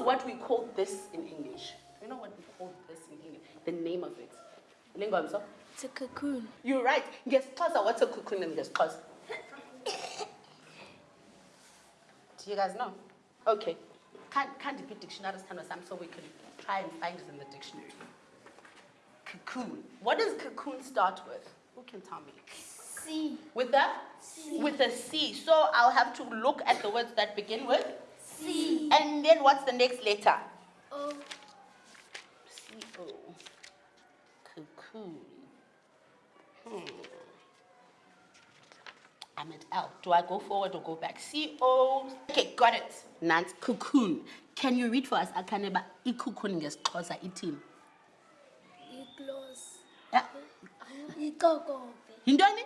what we call this in English? Do you know what we call this in English? The name of it. Lingomso? It's a cocoon. You're right. Yes, NgesiXhosa, what's a cocoon in NgesiXhosa? Do you guys know? Okay. Can't, can't dictionary dictionary stand some so we can try and find it in the dictionary. Cocoon. What does cocoon start with? Who can tell me? C. With a? With a C. So I'll have to look at the words that begin with. C. And then what's the next letter? O. C-O. Cocoon. Hmm. I'm at L. Do I go forward or go back? C-O. Okay, got it. Nance, cocoon. Can you read for us, Akaneba, i-cocoon ngesixhosa ithini? Igloss. Yeah. Ikokobe. Yintoni?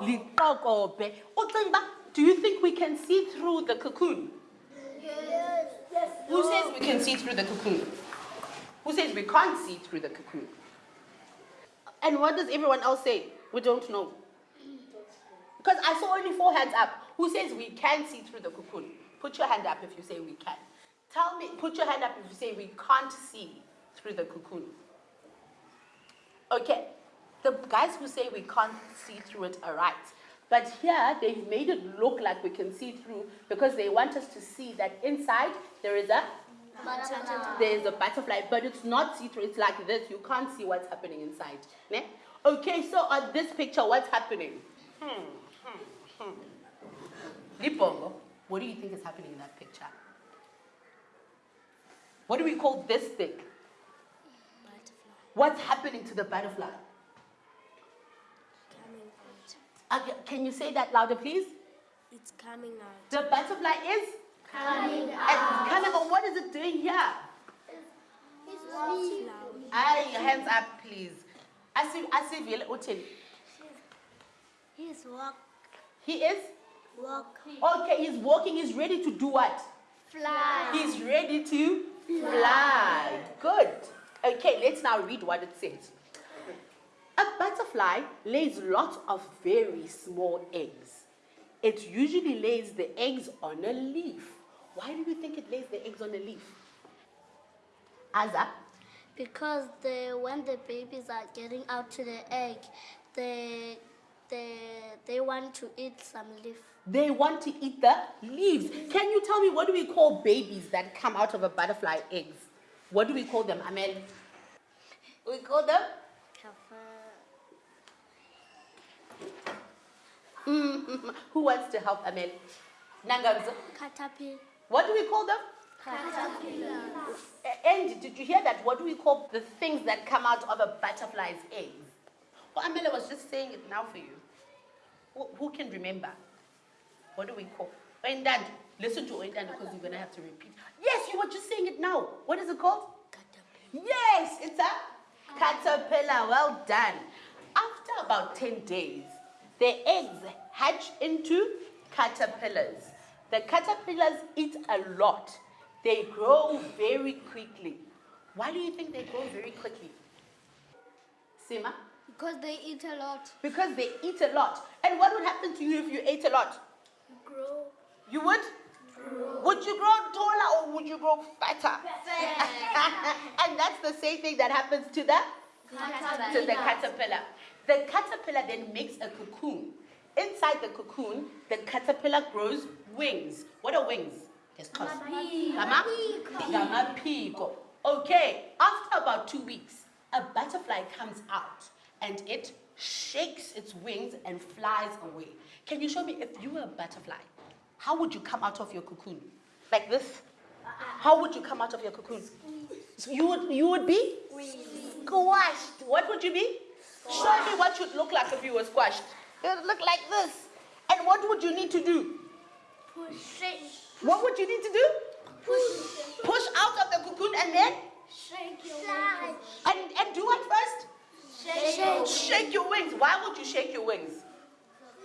Ucinga uba, Do you think we can see through the cocoon? Who says we can see through the cocoon? Who says we can't see through the cocoon? And what does everyone else say? We don't know. Because I saw only four hands up. Who says we can see through the cocoon? Put your hand up if you say we can. Tell me, put your hand up if you say we can't see through the cocoon. Okay, the guys who say we can't see through it are right. But here, they've made it look like we can see through because they want us to see that inside there is a there is a butterfly, but it's not see-through. It's like this. You can't see what's happening inside. Ne? Okay, so on this picture, what's happening? Hmm, hmm, hmm. Libongo, what do you think is happening in that picture? What do we call this thing? Butterfly. What's happening to the butterfly? Coming. Okay, can you say that louder, please? It's coming out. The butterfly is Coming and coming on. What is it doing here? It's flowering. Aye, hands up, please. Asi- Asivile uthini? He's walk. He is Walk. okay. He's walking. He's ready to do what? Fly. He's ready to fly. Good. Okay, let's now read what it says. A butterfly lays lots of very small eggs. It usually lays the eggs on a leaf. Why do you think it lays the eggs on a leaf? Aza? Because the when the babies are getting out to the egg, they they they want to eat some leaf. They want to eat the leaves. Can you tell me what do we call babies that come out of a butterfly eggs? What do we call them, Amel? We call them? Mm, Who wants to help Amel? Nangamza. Caterpillar. What do we call them? Caterpillar. And did you hear that? What do we call the things that come out of a butterfly's eggs? Well, Amela was just saying it now for you. Who, who can remember? What do we call? Oindad. Listen to Oindad because you're going to have to repeat. Yes, you were just saying it now. What is it called? Caterpillar. Yes, it's a caterpillar. Well done. After about 10 days, the eggs hatch into caterpillars. The caterpillars eat a lot. They grow very quickly. Why do you think they grow very quickly? Sima? Because they eat a lot. Because they eat a lot. And what would happen to you if you ate a lot? Grow. You would? Would you grow taller or would you grow fatter? and that's the same thing that happens to the to the caterpillar. The caterpillar then makes a cocoon. Inside the cocoon, the caterpillar grows wings. What are wings? Yes, cause. Okay, after about two weeks, a butterfly comes out and it shakes its wings and flies away. Can you show me if you were a butterfly, how would you come out of your cocoon? Like this? How would you come out of your cocoon? So you would you would be squashed. What would you be? Show me what you'd look like if you were squashed. It would look like this. And what would you need to do? Push. What would you need to do? Push. Push out of the cocoon and then Shake your wings. and, and do what first? Shake. Shake your wings. Why would you shake your wings?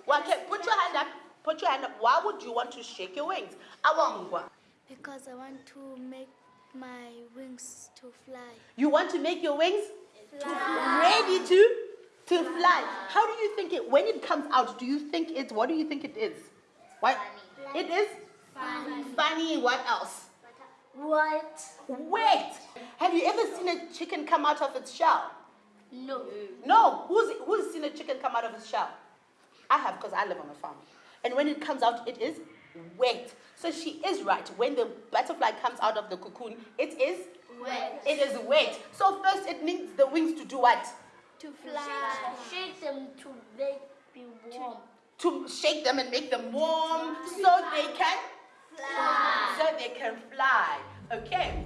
Well, okay, put your hand up. Put your hand up. Why would you want to shake your wings? Awangwa. Because I want to make my wings to fly. You want to make your wings Fly. ready to to fly. How do you think it when it comes out? Do you think it's what do you think it is? What? Funny. It is Funny. funny. What else? What? Wet. Have you ever seen a chicken come out of its shell? No. No. Who's, who's seen a chicken come out of its shell? I have because I live on a farm. And when it comes out, it is wet. So she is right. When the butterfly comes out of the cocoon, it is Wet. it is wet. So first it needs the wings to do what? To fly. Shake them to make be warm. To shake them and make them warm so they can Fly. so they can fly. Okay.